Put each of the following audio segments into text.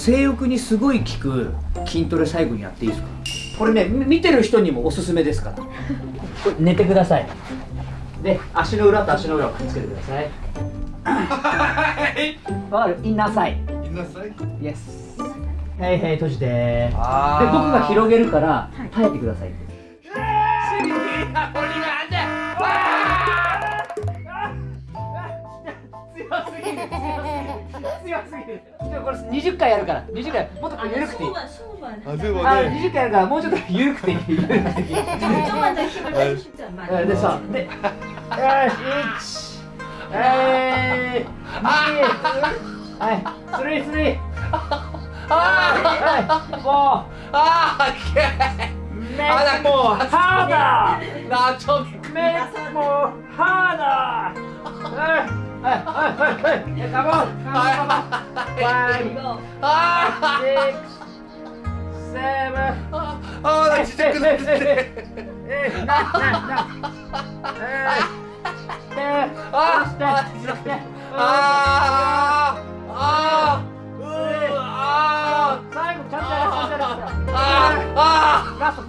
性欲にすごい効く筋トレ最後にやっていいですか？これね見てる人にもおすすめですから。これ寝てください。で足の裏と足の裏をくっつけてください。わかる？インナーサイインナーサイイエスはいはい閉じて。で僕が広げるから耐えてください。強すぎる。強すぎる。でもこれ20回やるから。20回。もっと緩くていい。あでもあね。20回やるからもうちょっと緩くていい。緩くて。いい？でさでよし1はい2はいスリースリーはいもあーオッケーうメイクもハーダーなちょっメイクもハーダーはいはいはいはいはいカモンカモンカモン Five あ six seven ーあーちっちゃくなってえなななええあそしてそしてあーあーうーあー最後ちゃんとやらせてやらせてあラスト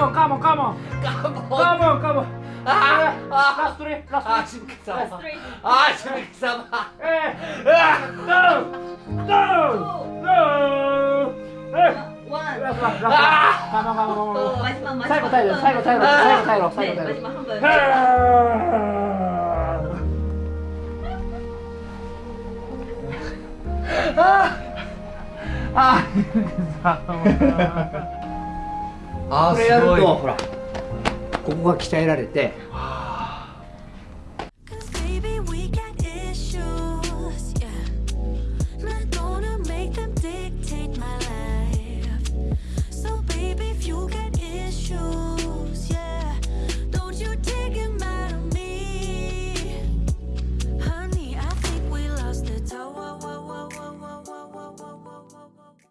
Come on, come on, come on. Come on. Come on, come on. Ah, ah, last three, last three. Last three. Ah, Shukisama. Eh, ah, no, no, no. Eh. One. Last, last, last. Ah. Come on, come on, come on. 最後、最後、最後、最後、最後、最後、最後。ああ、ああ、これやるとほらここが鍛えられて